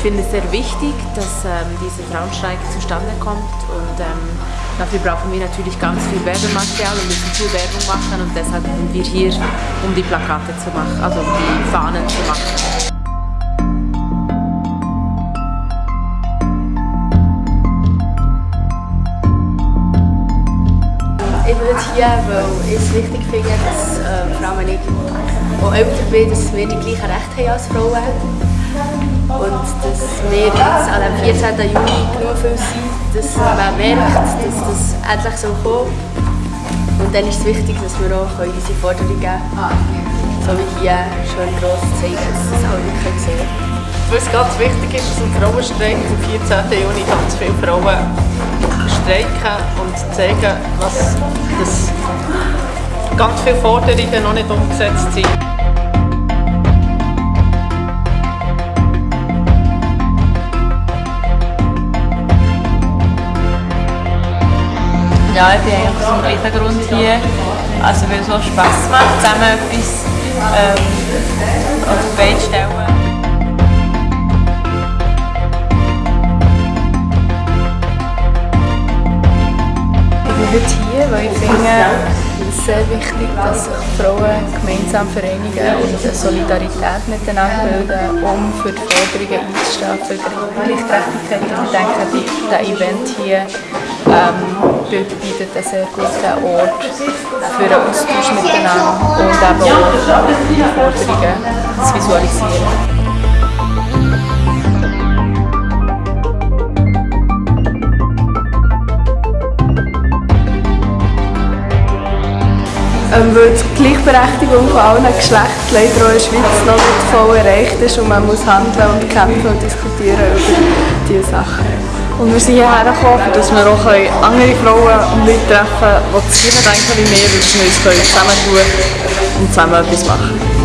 finde es sehr wichtig, dass ähm, dieser Frauenstreik zustande kommt und ähm, dafür brauchen wir natürlich ganz viel Werbematerial und müssen viel Werbung machen und deshalb sind wir hier, um die Plakate zu machen, also um die Fahnen zu machen. Ich bin hier, weil ich es wichtig finde, dass äh, allem ich auch älter bin, dass wir die gleichen Rechte haben als Frauen. Und dass wir jetzt an dem 14. Juni genug viel sind, dass man merkt, dass das endlich so kommt. Und dann ist es wichtig, dass wir auch unsere Forderungen so wie hier schön gross zeigen, dass das alle sehen Weil es ganz wichtig ist, dass ein Frauenstreik am 14. Juni ganz viele Frauen streiken und zeigen, was dass ganz viele Forderungen noch nicht umgesetzt sind. Ja, ich bin eigentlich aus dem gleichen Grund hier. Also weil es auch Spass macht, zusammen etwas ähm, auf die Beine stellen. Ich heute hier, weil ich finde, es ist sehr wichtig, dass sich Frauen gemeinsam vereinigen und eine Solidarität miteinander bilden, um für die Forderungen einzustehen, für Gleichgerechtigkeit. Und ich denke, dieser Event hier ähm, bietet einen sehr guten Ort für einen Austausch miteinander und eben auch die Forderungen zu visualisieren. Ähm, weil die Gleichberechtigung von allen Geschlechtern leider auch in der Schweiz noch nicht voll erreicht ist und man muss handeln und kämpfen und diskutieren über diese Sachen. Und wir sind hierher gekommen, dass wir auch andere Frauen und Leute treffen können, die das denken wie wir, weil wir uns zusammentun können und zusammen etwas machen